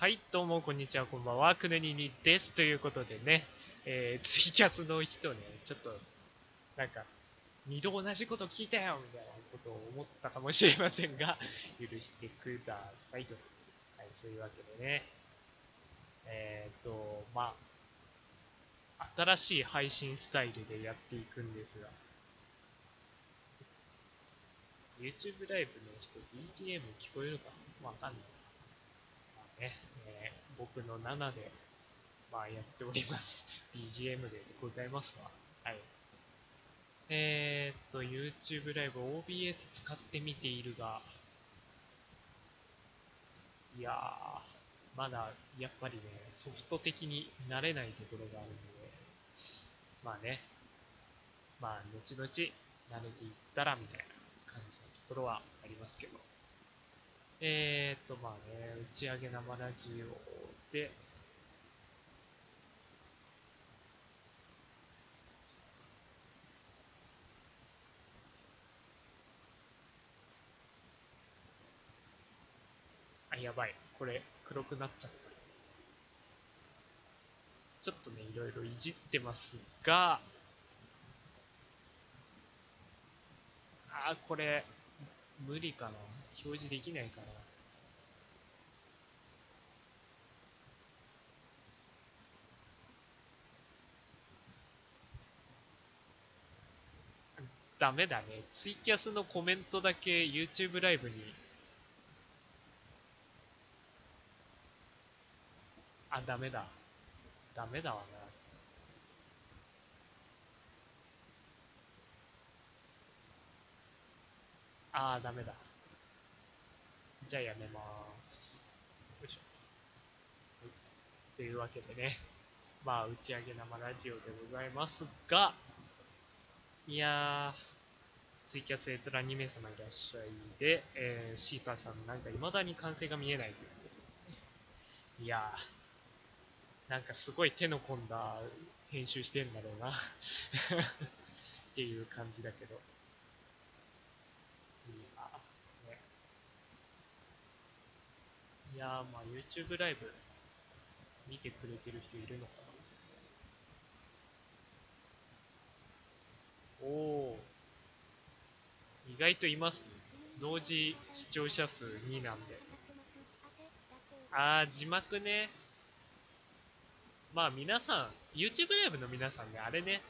はい、どうも、こんにちは、こんばんは、くねににです。ということでね、えー、ツイキャスの人ね、ちょっと、なんか、二度同じこと聞いたよみたいなことを思ったかもしれませんが、許してくださいと。はい、そういうわけでね、えっ、ー、と、まあ、新しい配信スタイルでやっていくんですが、YouTube ライブの人 BGM 聞こえるかわかんない。ね、えー、僕の7で、まあやっております。BGM でございますわ。はい。えー、っと、YouTube ライブ OBS 使ってみているが、いやー、まだやっぱりね、ソフト的に慣れないところがあるので、まあね、まあ、後々慣れていったらみたいな感じのところはありますけど。えー、っと、まあね、打ち上げ生ラジオで、あ、やばい。これ、黒くなっちゃった。ちょっとね、いろいろいじってますが、あー、これ、無理かな。表示できないかな。ダメだね。ツイキャスのコメントだけ YouTube ライブに。あ、ダメだ。ダメだわな。あー、ダメだ。じゃあやめます。よいしょ。というわけでね、まあ、打ち上げ生ラジオでございますが、いやー、ツイキャス閲覧2名様いらっしゃいで、えー、シーパーさんなんか未だに完成が見えないということでね。いやー、なんかすごい手の込んだ編集してんだろうな っていう感じだけど。いやー、ね。いやー、まあ YouTube ライブ見てくれてる人いるのかなおー、意外といますね。同時視聴者数2なんで。あー、字幕ね。まあ皆さん、YouTube ライブの皆さんね、あれね、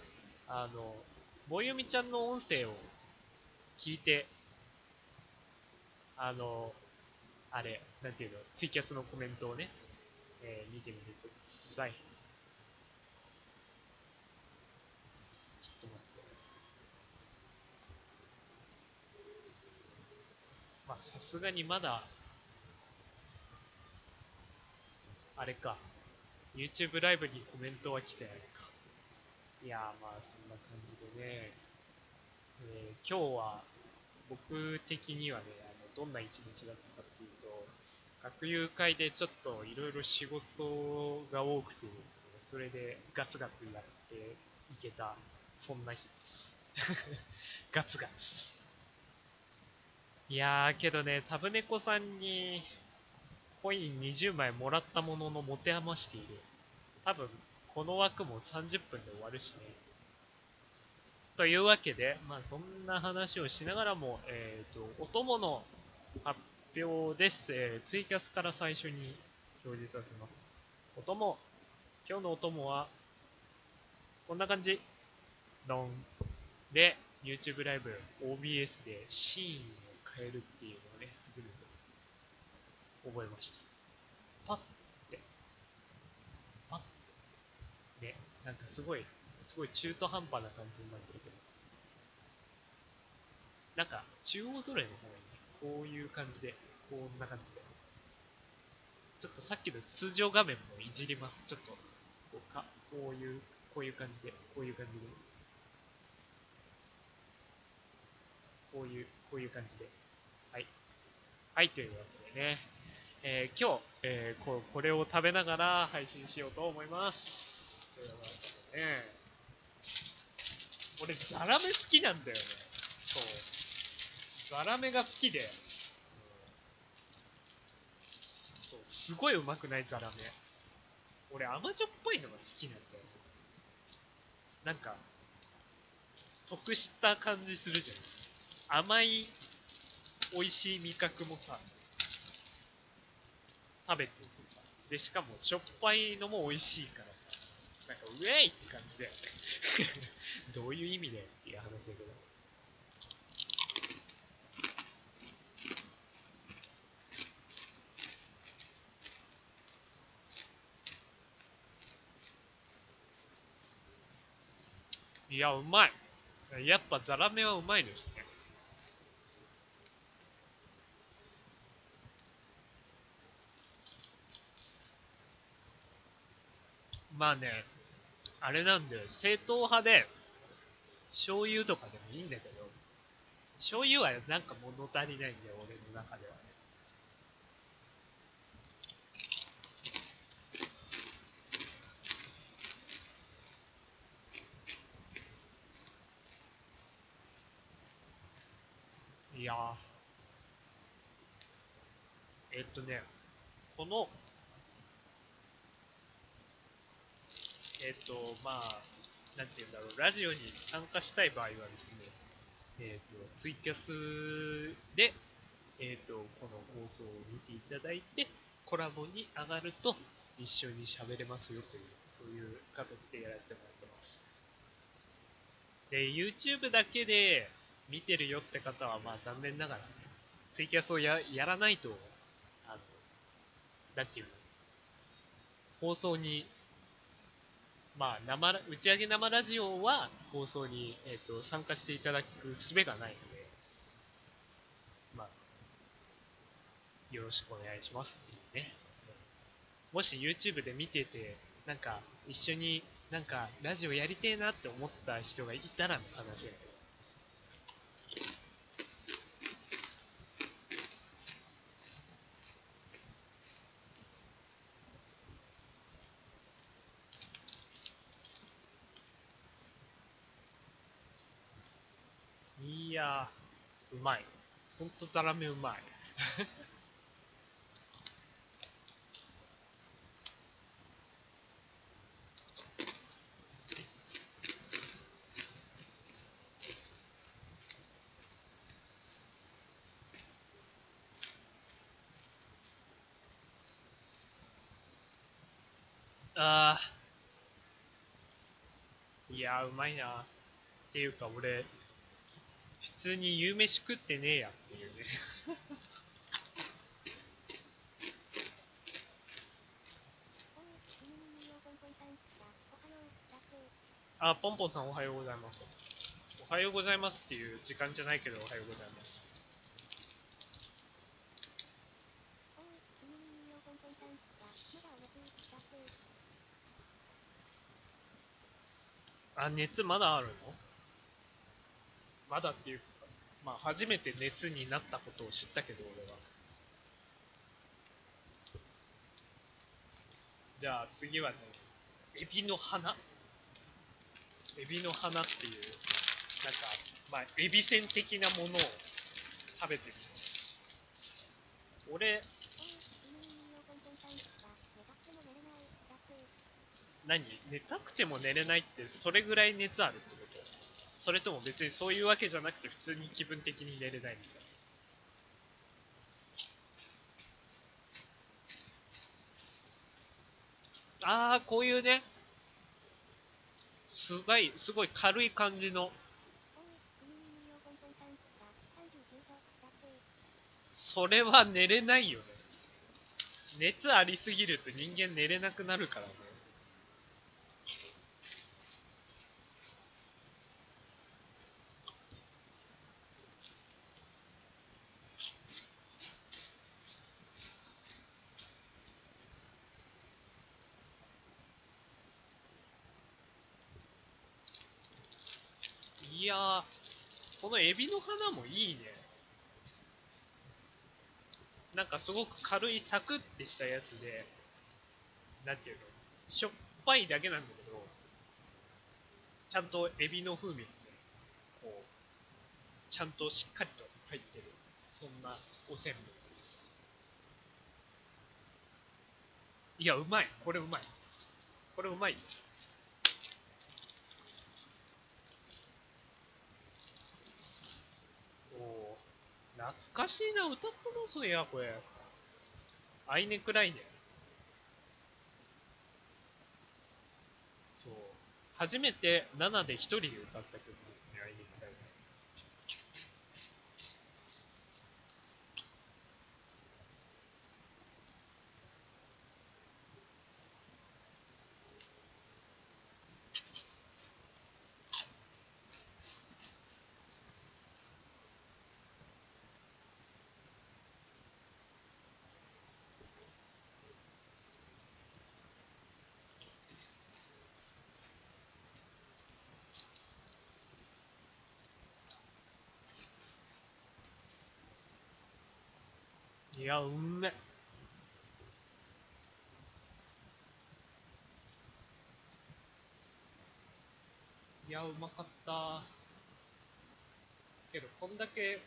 あの、ぼよみちゃんの音声を聞いて、あの、あれ、なんていうの、ツイキャスのコメントをね、えー見てみてください。ちょっと待って。まあ、さすがにまだ、あれか、YouTube ライブにコメントは来てないか。いや、まあ、そんな感じでね、えー今日は、僕的にはね、あのどんな一日だったか、学友会でちょっといろいろ仕事が多くてですね、それでガツガツやっていけた、そんな日です。ガツガツ。いやー、けどね、タブネコさんにコイン20枚もらったものの持て余している。多分、この枠も30分で終わるしね。というわけで、まあそんな話をしながらも、えっ、と、お供の発表です、えーツイキャスから最初に表示させます。お供。今日のお供は、こんな感じ。ドン。で、YouTube ライブ OBS でシーンを変えるっていうのをね、初めて覚えました。パッて。パッて。ね、なんかすごい、すごい中途半端な感じになってるけど。なんか、中央揃えの方がいいね。こういう感じで、こんな感じで。ちょっとさっきの通常画面もいじります。ちょっと、こうか、こういう、こういう感じで、こういう感じで。こういう、こういう感じで。はい。はい、というわけでね。えー今日、えーこ、これを食べながら配信しようと思います。というわけでね。俺、ザラメ好きなんだよね。そう。ザラメが好きで。うすごいうまくないザラメ。俺甘じょっぱいのが好きなんだよ。なんか、得した感じするじゃん。甘い、美味しい味覚もさ、食べててさ。で、しかもしょっぱいのも美味しいからさ。なんか、ウェイって感じだよね。どういう意味でっていう話だけど。いや、うまい。やっぱザラメはうまいですね。まあね、あれなんだよ、正統派で、醤油とかでもいいんだけど、醤油はなんか物足りないんだよ、俺の中ではね。いやえっとね、この、えっと、まあ、なんて言うんだろう、ラジオに参加したい場合はですね、えっと、ツイキャスで、えっと、この放送を見ていただいて、コラボに上がると一緒に喋れますよという、そういう形でやらせてもらってます。で、YouTube だけで見てるよって方は、まあ残念ながら、ね、ツイキャスをややらないと、あの、なんていうの、放送に、まあ生、打ち上げ生ラジオは放送に、えっと参加していただく術がないので、まあ、よろしくお願いしますっていうね。もし YouTube で見てて、なんか一緒になんかラジオやりてえなって思った人がいたらの話だけど。いやー、うまい。ほんとザラメうまい。あー。いやー、うまいな。っていうか、俺、普通に夕飯食ってねえやっていうね。あ、ポンポンさんおはようございます。おはようございますっていう時間じゃないけどおはようございます。あ、熱まだあるの？まだっていうか、まあ初めて熱になったことを知ったけど俺は。じゃあ次はね、エビの花エビの花っていう、なんか、まあ、エビせん的なものを食べてみます。俺、何？寝たくても寝れないってそれぐらい熱あるってそれとも別にそういうわけじゃなくて普通に気分的に寝れないみたいな。あー、こういうね、すごい、すごい軽い感じの、それは寝れないよね。熱ありすぎると人間寝れなくなるからね。いや、このエビの花もいいね。なんかすごく軽いサクッてしたやつで、なんていうの、しょっぱいだけなんだけど、ちゃんとエビの風味がね、こう、ちゃんとしっかりと入ってる、そんなおせんべいです。いや、うまい。これうまい。これうまい。おおー懐かしいな。歌ったな、そういや、これ。アイネクライネ。そう。初めて7で一人で歌った曲いや、うんめ。いや、うまかった。けど、こんだけ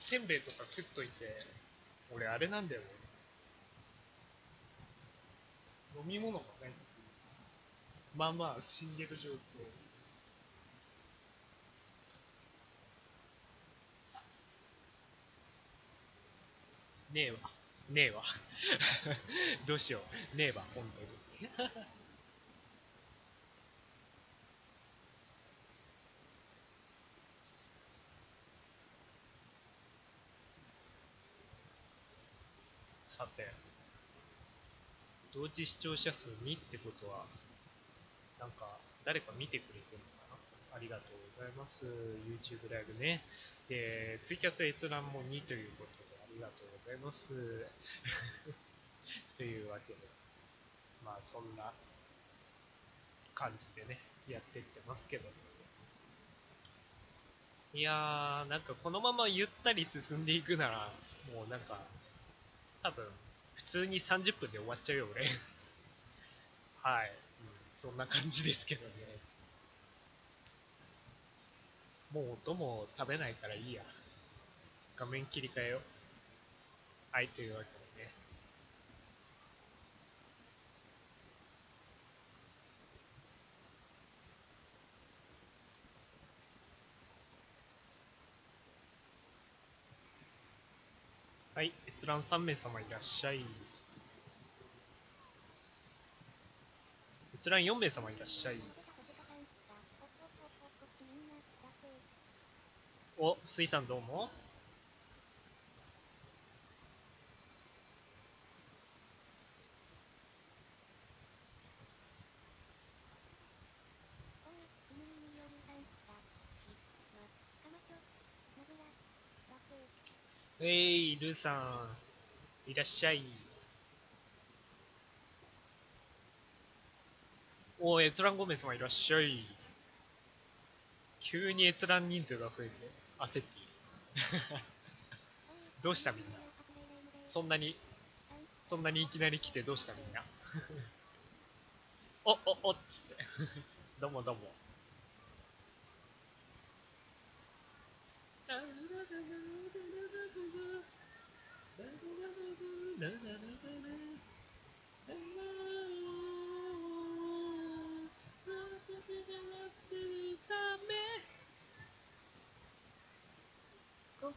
せんべいとか食っといて、俺あれなんだよね。飲み物がない。まあまあ死んでる状況。ねえわ。ねえわ。どうしよう。ねえわ、本当に。さて、同時視聴者数2ってことは、なんか、誰か見てくれてるのかな？ありがとうございます。YouTube ライブね。で、ツイキャス閲覧も2ということで、ありがとうございます。というわけで、まあそんな感じでね、やっていってますけど。いやー、なんかこのままゆったり進んでいくなら、もうなんか、多分、普通に30分で終わっちゃうよ、俺。はい、うん。そんな感じですけどね。もう音も食べないからいいや。画面切り替えよう。はい、というわけでね。はい、閲覧3名様いらっしゃい。閲覧4名様いらっしゃい。お、水さんどうも。えい、ルーさん、いらっしゃい。お閲覧5名様いらっしゃい。急に閲覧人数が増えて焦っている。どうしたみんな？そんなに、そんなにいきなり来てどうしたみんな？お、お、おっつって。どうもどうも。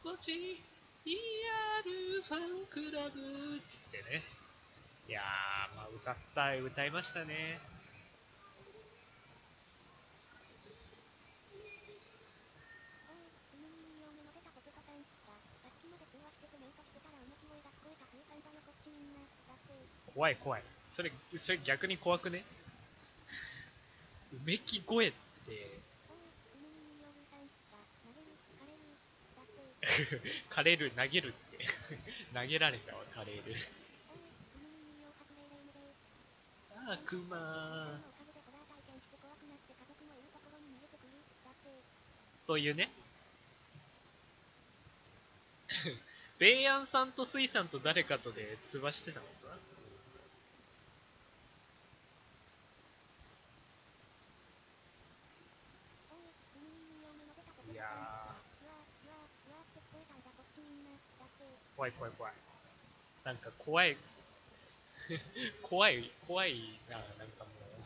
心地いいあるファンクラブっつってね。いやー、まあ歌った、歌いましたね。怖い怖い。それ、それ逆に怖くね？うめき声って、カレール投げるって。投げられたわ、カレール。あー、クマそういうね。ベイヤンさんとスイさんと誰かとで通話してたのかないやー、怖い怖い怖い。なんか怖い。怖い、怖いな、なんかもう。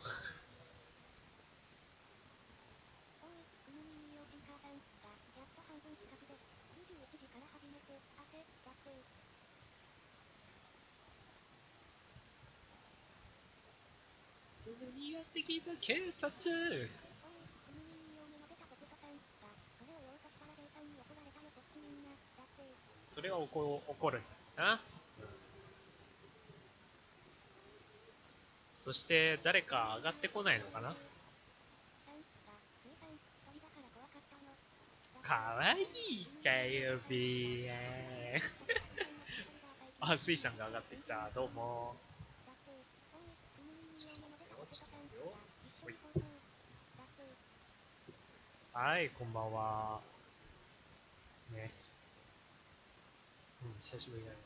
おい、くぬみに起こ起こる。な、うん、そして誰か上がってこないのかな？かわいいかよビー あスイさんが上がってきた。どうも。はいこんばんは。ね。うん、久しぶりだね。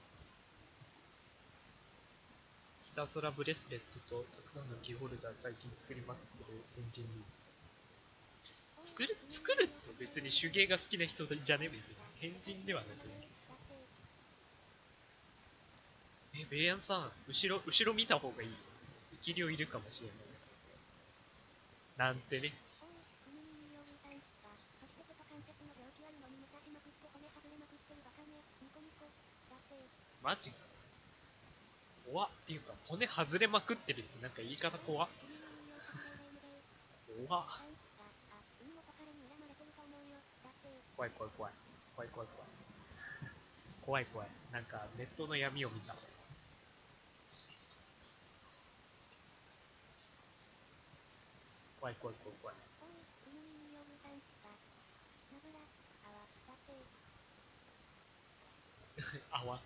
ひたすらブレスレットとたくさんのキーホルダー最近作りまくってるエンジンに。作る、作るって別に手芸が好きな人じゃね別に。変人ではなくね。え、ベイヤンさん、後ろ、後ろ見た方がいい。生き量いるかもしれない。なんてね。おい、くぬみにようさん、が、そして手と関節の病気あるのに武蔵しまくって骨外れまくってるバカね、ニコニコ。だって、マジか。怖っっていうか、骨外れまくってるってなんか言い方怖っ。怖っ。さん、が、あ、海元彼に恨まれてると思うよ。だって、怖い怖い怖い。怖い怖い怖い。怖い怖い。なんかネットの闇を見た。怖い怖い怖い怖い。あわ、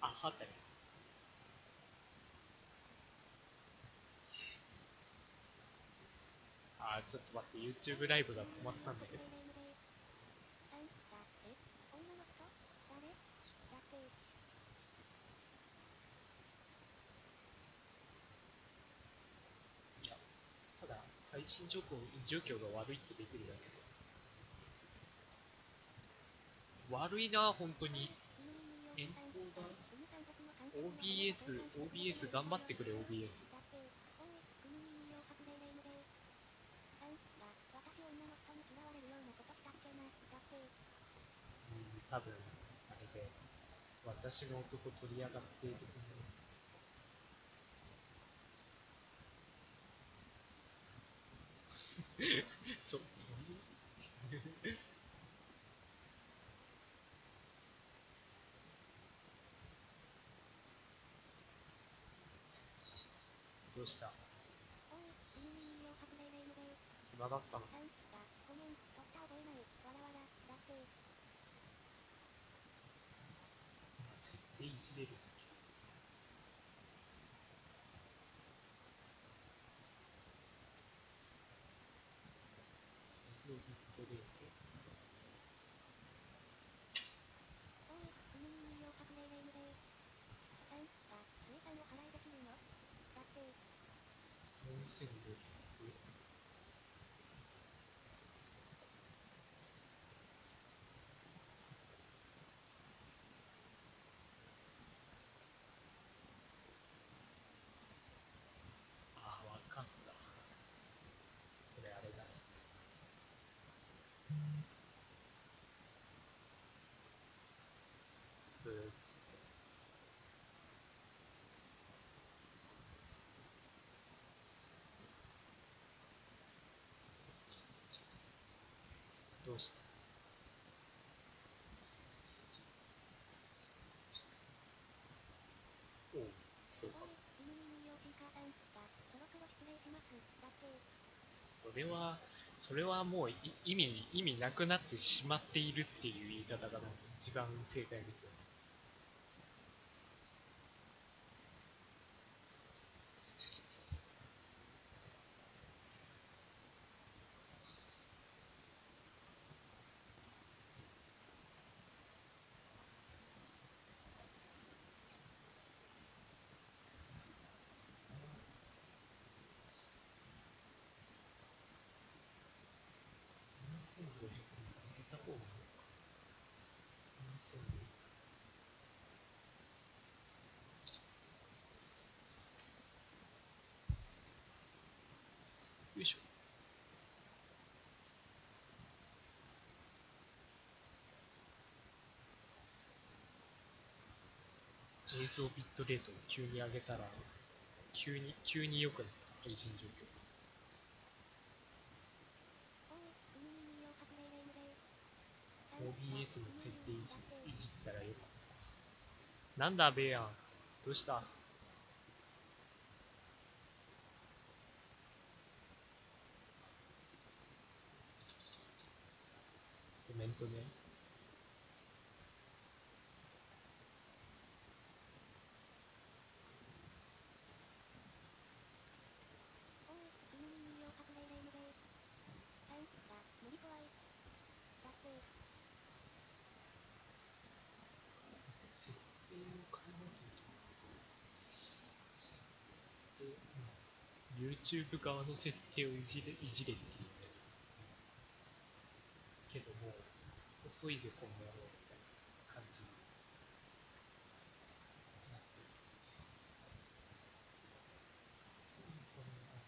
あ。はった。あー、ちょっと待って、YouTube ライブが止まったんだけど。いや、ただ、配信状況状況が悪いって出てるだけで。悪いな、本当に。変更が OBS、OBS 頑張ってくれ、OBS。多分、あれで、私の男取り上がっていると思 う。そ、そういうどうした？おい、いいよう発令霊夢で。暇だったの？さん、だ、ごめん、取った覚えない。わらわら、だって、設定いじれる水をビットレートおい、くぬみによう発令霊夢で。さん、が、生産を払いできるのだって、4500ああ、わかった。これあれだ。ブーっつって。どうした？おう、そうかそれは、それはもうい意味、意味なくなってしまっているっていう言い方が一番正解ですよ。7500映像ビットレートを急に上げたら、急に、急に良くなった配信状況。OBS の設定いじいじったらよかった。なんだ、ベイヤン。どうした？コメントね。設定を変えなきゃいけない。設定、うん。YouTube 側の設定をいじれ、いじれって言ってる。けども、遅いで、この野郎みたいな感じになってる。そうそうなんだ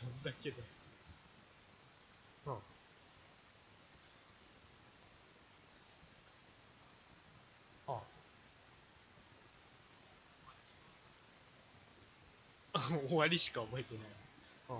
どんだけだよ。うん。あ終わりしか覚えてない。うん。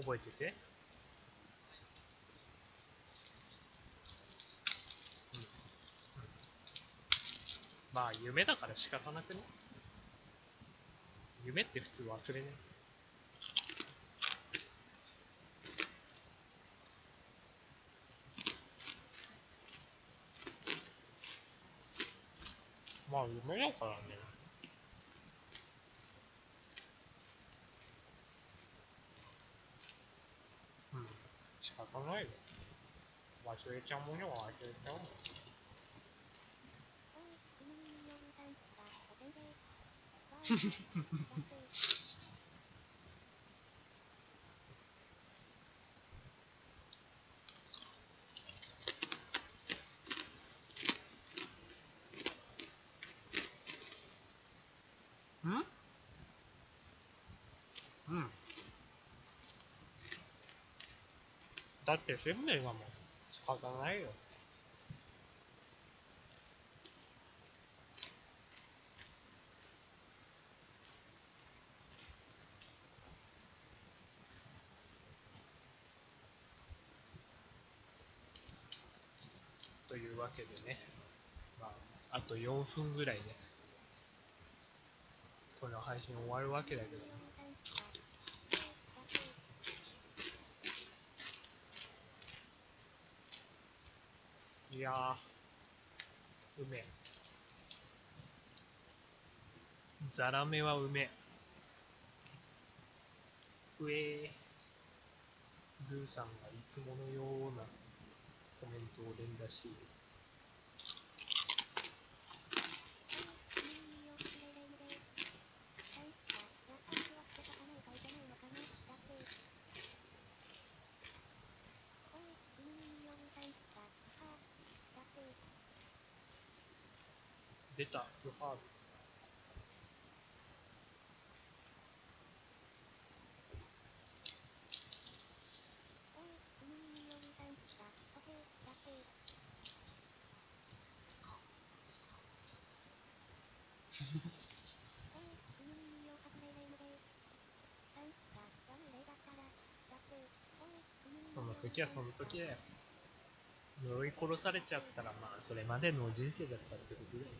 覚えてて。うん。まあ、夢だから仕方なくね。夢って普通忘れね。まあ、夢だからね。仕方ないよ。忘れちゃうものは忘れちゃうもん。んうん。だって鮮明だもん。仕方ないよ。というわけでね、まあ、あと4分ぐらいで、この配信終わるわけだけど、いや、うめえ。ザラメはうめえ。うえー。ルーさんがいつものようなコメントを連打している。出た、ルハーブ。その時はその時だよ。呪い殺されちゃったら、まあ、それまでの人生だったってことだよ。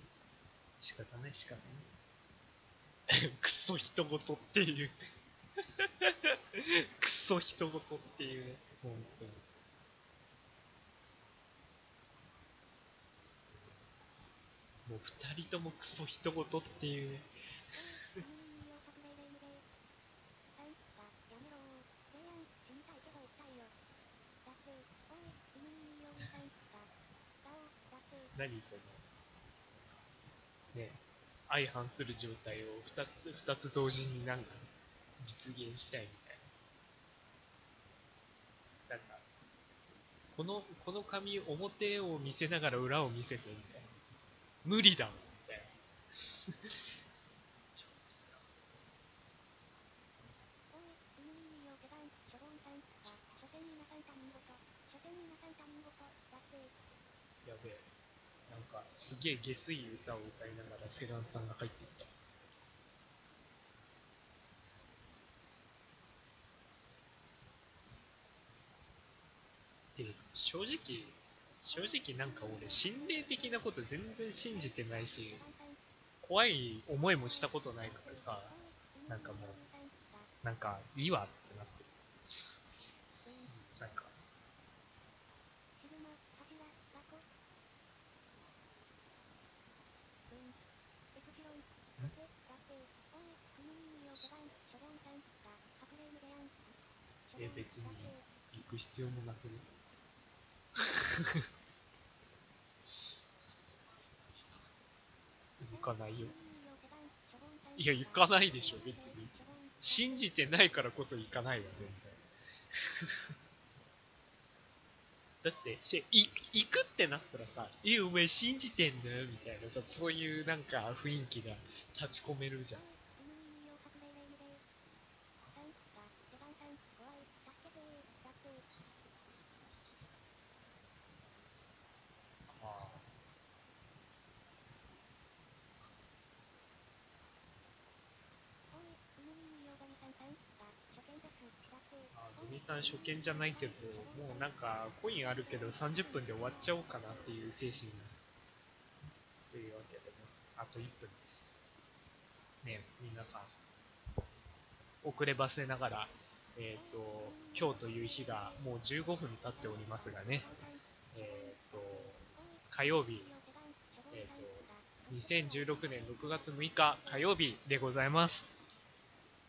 仕方ない、仕方ない。クソ人事っていう。クソソ人事っていうね、本当に。もう二人ともクソ人事っていうね。何その、ね、相反する状態を二つ二つ同時になんか実現したいみたいな。なんか、この、この紙表を見せながら裏を見せてみたいな。無理だもん、みたいな。やべえ。か、すげえ下水歌を歌いながらセランさんが入ってきた。で、正直、正直なんか俺、心霊的なこと全然信じてないし、怖い思いもしたことないからさ、なんかもう。なんか、いいわってなって。うん、なんか、シグマ、柱、ラコ。うん。エプシロン。だって、だって、おい、君に要手番、処方さんが。隠れ無でやん。え別にだって行く必要もなくね。行かないよ。いや、行かないでしょ、別に。信じてないからこそ行かないわ、全然。だって、しい行くってなったらさ、え、お前信じてんのみたいなさ、そういうなんか雰囲気が立ち込めるじゃん。ああ。初見じゃないけど、もうなんかコインあるけど30分で終わっちゃおうかなっていう精神というわけでね、あと1分です。ね、皆さん、遅ればせながら、えっ、と、今日という日がもう15分経っておりますがね、えっ、と、火曜日、えっ、と、2016年6月6日火曜日でございます。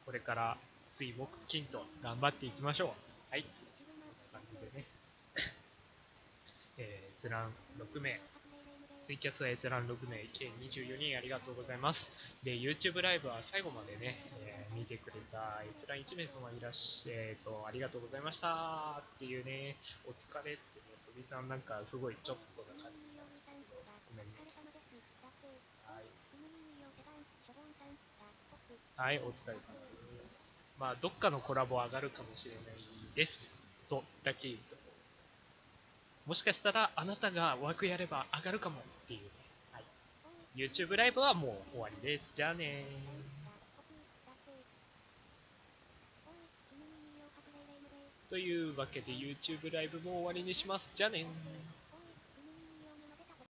これから水木金と頑張っていきましょう。はい。こんな感じでね。えー、閲覧6名、ツイキャスは閲覧6名、計24人ありがとうございます。で、YouTube ライブは最後までね、えー見てくれた閲覧1名様いらっしゃえーと、ありがとうございましたっていうね、お疲れってね、とびさんなんかすごいちょっとな感じなんですけど、ごめんね。はい。はい、お疲れ様です。まあ、どっかのコラボ上がるかもしれないです。と、だけ言うと。もしかしたら、あなたが枠やれば上がるかもっていうね。はい。YouTube ライブはもう終わりです。じゃあね。というわけで YouTube ライブも終わりにします。じゃあね。